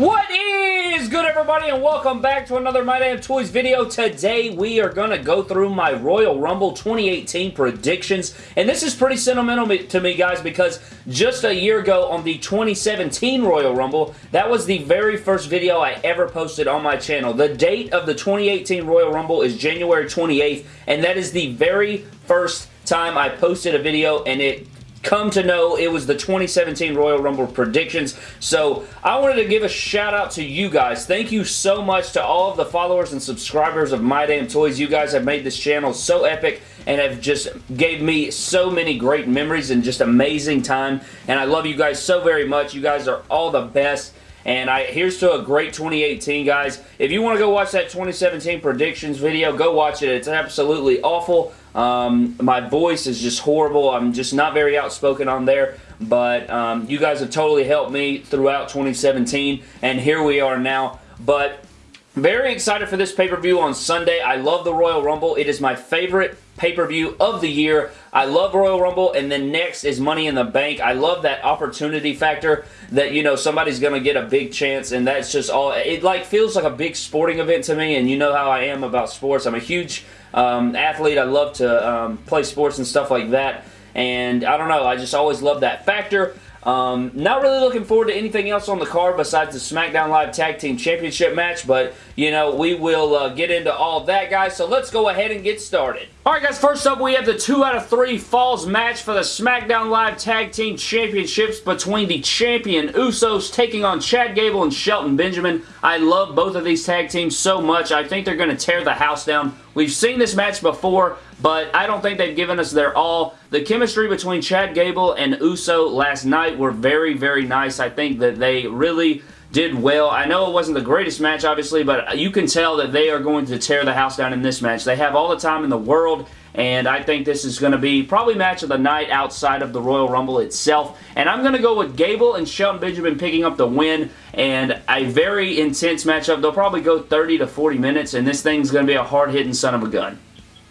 What is good everybody and welcome back to another My Damn Toys video. Today we are going to go through my Royal Rumble 2018 predictions and this is pretty sentimental to me guys because just a year ago on the 2017 Royal Rumble that was the very first video I ever posted on my channel. The date of the 2018 Royal Rumble is January 28th and that is the very first time I posted a video and it come to know it was the 2017 Royal Rumble predictions. So I wanted to give a shout out to you guys. Thank you so much to all of the followers and subscribers of My Damn Toys. You guys have made this channel so epic and have just gave me so many great memories and just amazing time. And I love you guys so very much. You guys are all the best. And I here's to a great 2018, guys. If you want to go watch that 2017 predictions video, go watch it. It's absolutely awful. Um, my voice is just horrible. I'm just not very outspoken on there. But um, you guys have totally helped me throughout 2017. And here we are now. But very excited for this pay-per-view on Sunday. I love the Royal Rumble. It is my favorite pay-per-view of the year. I love Royal Rumble, and then next is Money in the Bank. I love that opportunity factor that, you know, somebody's going to get a big chance, and that's just all. It, like, feels like a big sporting event to me, and you know how I am about sports. I'm a huge um, athlete. I love to um, play sports and stuff like that, and I don't know. I just always love that factor. Um, not really looking forward to anything else on the card besides the SmackDown Live Tag Team Championship match, but, you know, we will uh, get into all that, guys, so let's go ahead and get started. Alright guys, first up we have the 2 out of 3 Falls match for the SmackDown Live Tag Team Championships between the champion Usos taking on Chad Gable and Shelton Benjamin. I love both of these tag teams so much. I think they're going to tear the house down. We've seen this match before, but I don't think they've given us their all. The chemistry between Chad Gable and Uso last night were very, very nice. I think that they really did well. I know it wasn't the greatest match, obviously, but you can tell that they are going to tear the house down in this match. They have all the time in the world, and I think this is going to be probably match of the night outside of the Royal Rumble itself. And I'm going to go with Gable and Shelton Benjamin picking up the win, and a very intense matchup. They'll probably go 30 to 40 minutes, and this thing's going to be a hard-hitting son of a gun.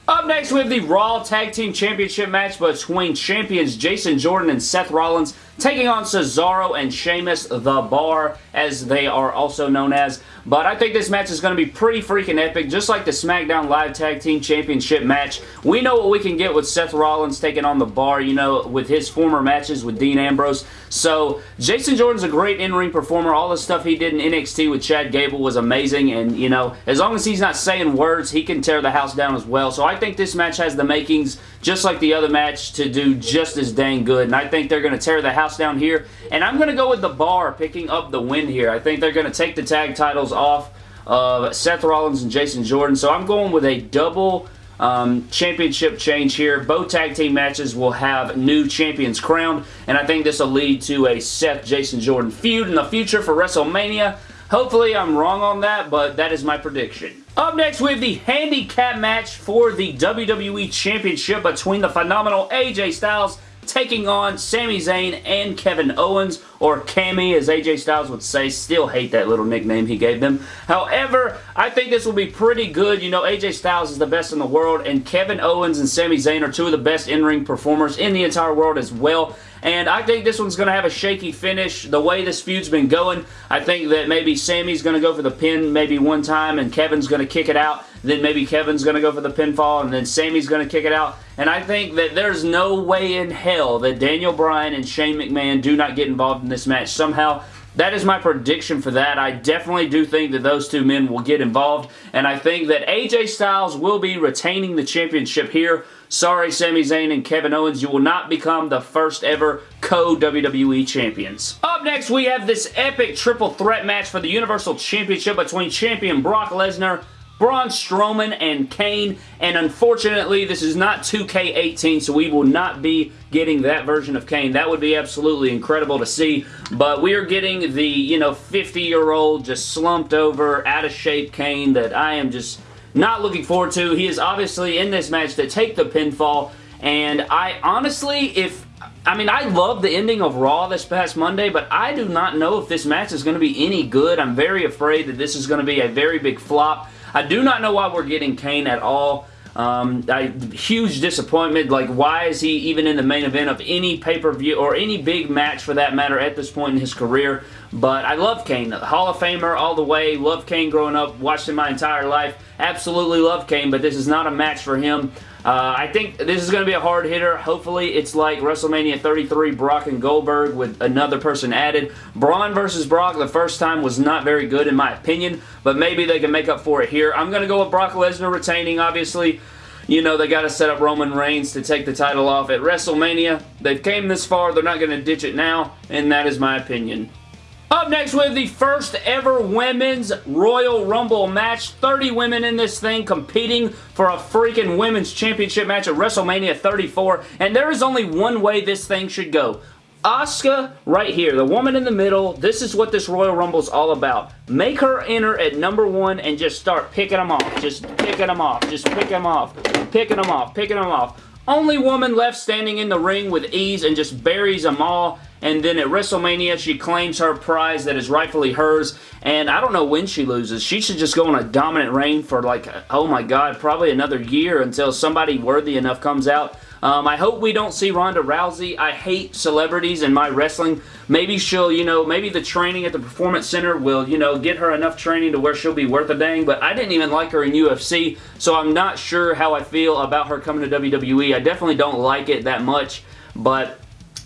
Up next, we have the Raw Tag Team Championship match between champions Jason Jordan and Seth Rollins taking on Cesaro and Sheamus the Bar, as they are also known as. But I think this match is going to be pretty freaking epic, just like the SmackDown Live Tag Team Championship match. We know what we can get with Seth Rollins taking on the Bar, you know, with his former matches with Dean Ambrose. So, Jason Jordan's a great in-ring performer. All the stuff he did in NXT with Chad Gable was amazing, and, you know, as long as he's not saying words, he can tear the house down as well. So, I think this match has the makings, just like the other match, to do just as dang good, and I think they're going to tear the house down here. And I'm going to go with the bar picking up the win here. I think they're going to take the tag titles off of Seth Rollins and Jason Jordan. So I'm going with a double um, championship change here. Both tag team matches will have new champions crowned. And I think this will lead to a Seth Jason Jordan feud in the future for WrestleMania. Hopefully I'm wrong on that, but that is my prediction. Up next, we have the handicap match for the WWE Championship between the phenomenal AJ Styles taking on Sami Zayn and Kevin Owens, or Cammy as AJ Styles would say. Still hate that little nickname he gave them. However, I think this will be pretty good. You know, AJ Styles is the best in the world, and Kevin Owens and Sami Zayn are two of the best in-ring performers in the entire world as well. And I think this one's going to have a shaky finish. The way this feud's been going, I think that maybe Sami's going to go for the pin maybe one time and Kevin's going to kick it out. Then maybe Kevin's going to go for the pinfall and then Sami's going to kick it out. And I think that there's no way in hell that Daniel Bryan and Shane McMahon do not get involved in this match somehow. That is my prediction for that. I definitely do think that those two men will get involved, and I think that AJ Styles will be retaining the championship here. Sorry, Sami Zayn and Kevin Owens, you will not become the first ever co-WWE champions. Up next, we have this epic triple threat match for the Universal Championship between champion Brock Lesnar, Braun Strowman and Kane, and unfortunately, this is not 2K18, so we will not be getting that version of Kane. That would be absolutely incredible to see, but we are getting the, you know, 50-year-old, just slumped over, out-of-shape Kane that I am just not looking forward to. He is obviously in this match to take the pinfall, and I honestly, if I mean, I love the ending of Raw this past Monday, but I do not know if this match is going to be any good. I'm very afraid that this is going to be a very big flop. I do not know why we're getting Kane at all. Um, I, huge disappointment. Like, why is he even in the main event of any pay-per-view or any big match for that matter at this point in his career? But I love Kane. Hall of Famer all the way. Love Kane growing up. Watched him my entire life. Absolutely love Kane, but this is not a match for him. Uh, I think this is going to be a hard hitter. Hopefully, it's like WrestleMania 33 Brock and Goldberg with another person added. Braun versus Brock the first time was not very good in my opinion, but maybe they can make up for it here. I'm going to go with Brock Lesnar retaining, obviously. You know, they got to set up Roman Reigns to take the title off at WrestleMania. They've came this far. They're not going to ditch it now, and that is my opinion. Up next, we have the first ever Women's Royal Rumble match. 30 women in this thing competing for a freaking Women's Championship match at WrestleMania 34. And there is only one way this thing should go. Asuka right here, the woman in the middle, this is what this Royal Rumble is all about. Make her enter at number one and just start picking them off. Just picking them off. Just picking them off. Picking them off. Picking them off. Only woman left standing in the ring with ease and just buries them all and then at WrestleMania, she claims her prize that is rightfully hers, and I don't know when she loses. She should just go on a dominant reign for like, oh my god, probably another year until somebody worthy enough comes out. Um, I hope we don't see Ronda Rousey. I hate celebrities in my wrestling. Maybe she'll, you know, maybe the training at the Performance Center will, you know, get her enough training to where she'll be worth a dang, but I didn't even like her in UFC, so I'm not sure how I feel about her coming to WWE. I definitely don't like it that much, but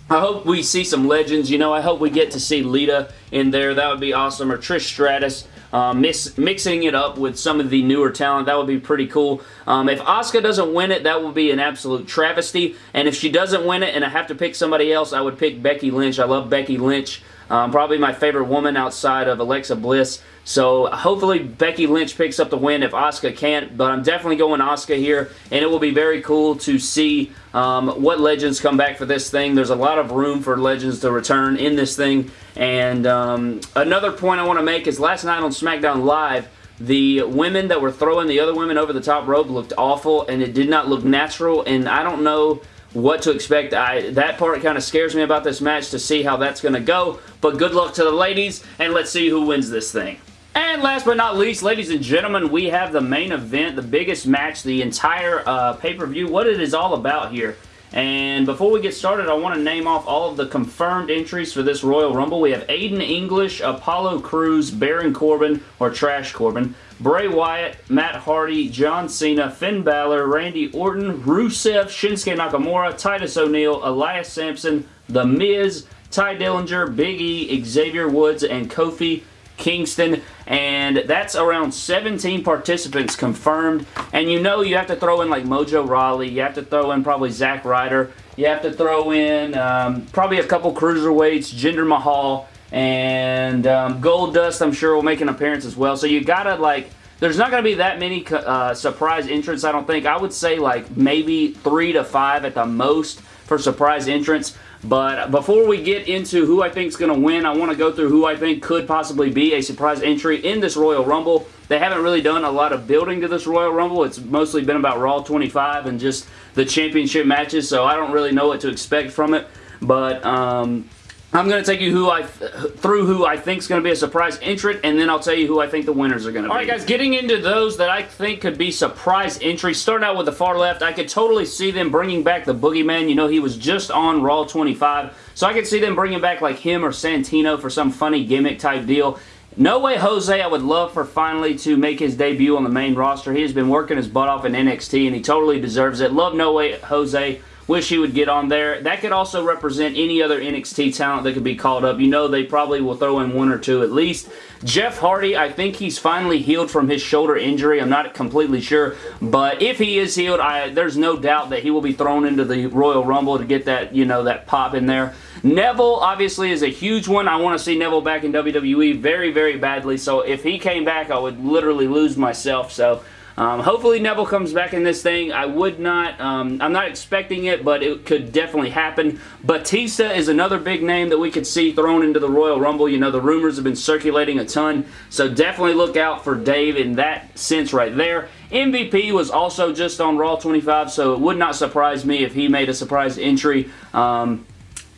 I hope we see some legends. You know, I hope we get to see Lita in there. That would be awesome. Or Trish Stratus. Um, mix, mixing it up with some of the newer talent. That would be pretty cool. Um, if Asuka doesn't win it, that would be an absolute travesty. And if she doesn't win it and I have to pick somebody else, I would pick Becky Lynch. I love Becky Lynch. Um, probably my favorite woman outside of Alexa Bliss. So hopefully Becky Lynch picks up the win if Asuka can't, but I'm definitely going Asuka here, and it will be very cool to see um, what legends come back for this thing. There's a lot of room for legends to return in this thing, and um, another point I want to make is last night on SmackDown Live, the women that were throwing the other women over the top rope looked awful, and it did not look natural, and I don't know what to expect. I, that part kind of scares me about this match to see how that's going to go, but good luck to the ladies, and let's see who wins this thing. And last but not least, ladies and gentlemen, we have the main event, the biggest match, the entire uh, pay-per-view, what it is all about here. And before we get started, I want to name off all of the confirmed entries for this Royal Rumble. We have Aiden English, Apollo Crews, Baron Corbin, or Trash Corbin, Bray Wyatt, Matt Hardy, John Cena, Finn Balor, Randy Orton, Rusev, Shinsuke Nakamura, Titus O'Neil, Elias Samson, The Miz, Tye Dillinger, Big E, Xavier Woods, and Kofi Kingston, and that's around 17 participants confirmed. And you know you have to throw in like Mojo Rawley, you have to throw in probably Zack Ryder, you have to throw in um, probably a couple cruiserweights, Jinder Mahal, and um, Goldust I'm sure will make an appearance as well. So you gotta like, there's not going to be that many uh, surprise entrants I don't think. I would say like maybe three to five at the most for surprise entrants. But before we get into who I think is going to win, I want to go through who I think could possibly be a surprise entry in this Royal Rumble. They haven't really done a lot of building to this Royal Rumble. It's mostly been about Raw 25 and just the championship matches, so I don't really know what to expect from it. But um, I'm going to take you who I through who I think is going to be a surprise entrant, and then I'll tell you who I think the winners are going to be. Alright guys, getting into those that I think could be surprise entries, starting out with the far left, I could totally see them bringing back the Boogeyman. You know, he was just on Raw 25, so I could see them bringing back like him or Santino for some funny gimmick type deal. No Way Jose, I would love for finally to make his debut on the main roster. He has been working his butt off in NXT, and he totally deserves it. Love No Way Jose. Wish he would get on there. That could also represent any other NXT talent that could be called up. You know they probably will throw in one or two at least. Jeff Hardy, I think he's finally healed from his shoulder injury. I'm not completely sure, but if he is healed, I, there's no doubt that he will be thrown into the Royal Rumble to get that, you know, that pop in there. Neville, obviously, is a huge one. I want to see Neville back in WWE very, very badly, so if he came back, I would literally lose myself, so um, hopefully Neville comes back in this thing. I would not, um, I'm not expecting it, but it could definitely happen. Batista is another big name that we could see thrown into the Royal Rumble. You know, the rumors have been circulating a ton, so definitely look out for Dave in that sense right there. MVP was also just on Raw 25, so it would not surprise me if he made a surprise entry. Um,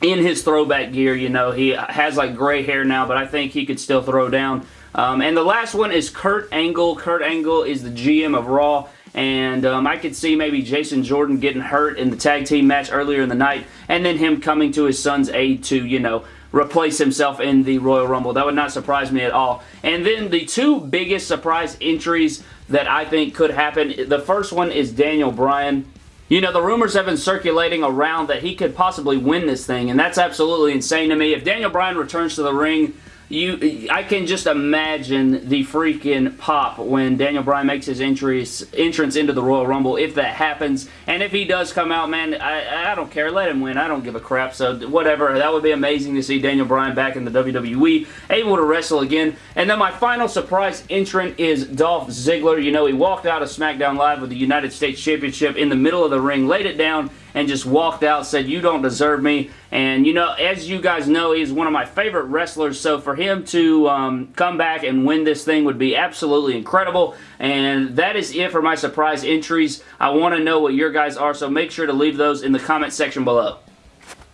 in his throwback gear, you know, he has like gray hair now, but I think he could still throw down. Um, and the last one is Kurt Angle. Kurt Angle is the GM of Raw. and um, I could see maybe Jason Jordan getting hurt in the tag team match earlier in the night, and then him coming to his son's aid to, you know, replace himself in the Royal Rumble. That would not surprise me at all. And then the two biggest surprise entries that I think could happen, the first one is Daniel Bryan. You know, the rumors have been circulating around that he could possibly win this thing, and that's absolutely insane to me. If Daniel Bryan returns to the ring, you I can just imagine the freaking pop when Daniel Bryan makes his entries, entrance into the Royal Rumble if that happens. And if he does come out, man, I, I don't care. Let him win. I don't give a crap. So whatever. That would be amazing to see Daniel Bryan back in the WWE, able to wrestle again. And then my final surprise entrant is Dolph Ziggler. You know, he walked out of SmackDown Live with the United States Championship in the middle of the ring, laid it down, and just walked out, said, you don't deserve me. And, you know, as you guys know, he's one of my favorite wrestlers, so for him to um, come back and win this thing would be absolutely incredible. And that is it for my surprise entries. I want to know what your guys are, so make sure to leave those in the comment section below.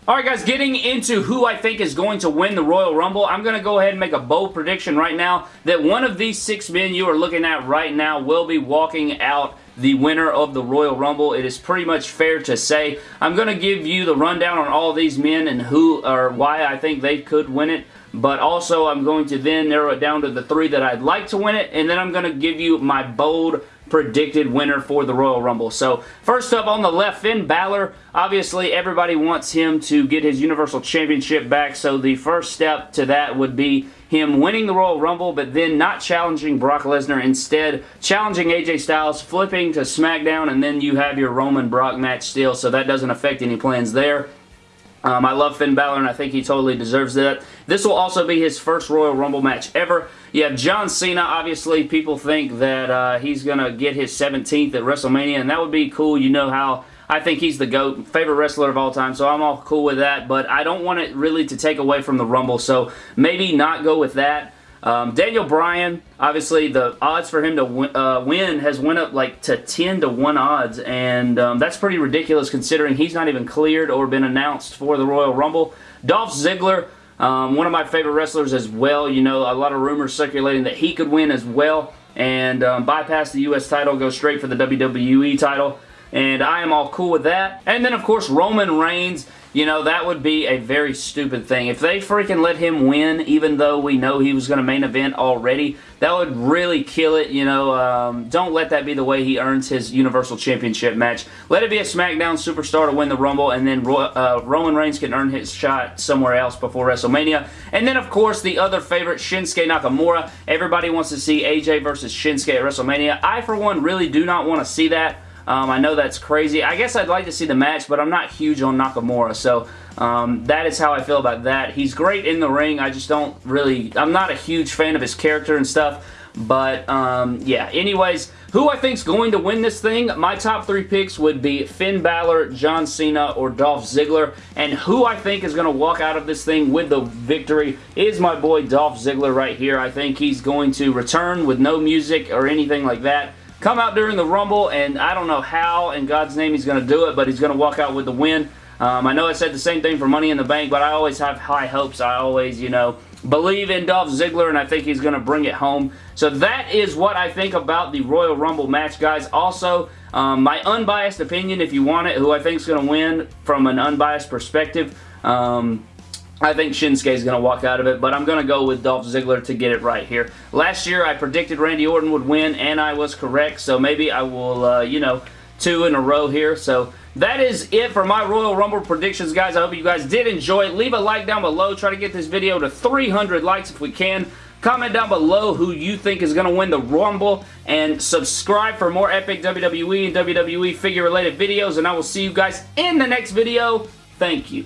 Alright guys, getting into who I think is going to win the Royal Rumble, I'm going to go ahead and make a bold prediction right now that one of these six men you are looking at right now will be walking out the winner of the Royal Rumble. It is pretty much fair to say. I'm going to give you the rundown on all these men and who or why I think they could win it. But also, I'm going to then narrow it down to the three that I'd like to win it. And then I'm going to give you my bold predicted winner for the Royal Rumble. So first up on the left, Finn Balor. Obviously, everybody wants him to get his Universal Championship back. So the first step to that would be him winning the Royal Rumble, but then not challenging Brock Lesnar. Instead, challenging AJ Styles, flipping to SmackDown, and then you have your Roman Brock match still. So that doesn't affect any plans there. Um, I love Finn Balor, and I think he totally deserves that. This will also be his first Royal Rumble match ever. You have John Cena. Obviously, people think that uh, he's going to get his 17th at WrestleMania, and that would be cool. You know how I think he's the GOAT, favorite wrestler of all time, so I'm all cool with that, but I don't want it really to take away from the Rumble, so maybe not go with that. Um, Daniel Bryan, obviously the odds for him to win, uh, win, has went up like to 10 to 1 odds, and um, that's pretty ridiculous considering he's not even cleared or been announced for the Royal Rumble. Dolph Ziggler, um, one of my favorite wrestlers as well. You know, a lot of rumors circulating that he could win as well and um, bypass the U.S. title, go straight for the WWE title and I am all cool with that. And then, of course, Roman Reigns you know, that would be a very stupid thing. If they freaking let him win, even though we know he was going to main event already, that would really kill it, you know. Um, don't let that be the way he earns his Universal Championship match. Let it be a SmackDown superstar to win the Rumble, and then uh, Roman Reigns can earn his shot somewhere else before WrestleMania. And then, of course, the other favorite, Shinsuke Nakamura. Everybody wants to see AJ versus Shinsuke at WrestleMania. I, for one, really do not want to see that. Um, I know that's crazy. I guess I'd like to see the match, but I'm not huge on Nakamura, so um, that is how I feel about that. He's great in the ring. I just don't really... I'm not a huge fan of his character and stuff, but um, yeah. Anyways, who I think is going to win this thing? My top three picks would be Finn Balor, John Cena, or Dolph Ziggler. And who I think is going to walk out of this thing with the victory is my boy Dolph Ziggler right here. I think he's going to return with no music or anything like that come out during the Rumble, and I don't know how in God's name he's going to do it, but he's going to walk out with the win. Um, I know I said the same thing for Money in the Bank, but I always have high hopes. I always, you know, believe in Dolph Ziggler, and I think he's going to bring it home. So that is what I think about the Royal Rumble match, guys. Also, um, my unbiased opinion, if you want it, who I think is going to win from an unbiased perspective. Um, I think Shinsuke is going to walk out of it, but I'm going to go with Dolph Ziggler to get it right here. Last year, I predicted Randy Orton would win, and I was correct, so maybe I will, uh, you know, two in a row here. So that is it for my Royal Rumble predictions, guys. I hope you guys did enjoy it. Leave a like down below. Try to get this video to 300 likes if we can. Comment down below who you think is going to win the Rumble, and subscribe for more epic WWE and WWE figure-related videos, and I will see you guys in the next video. Thank you.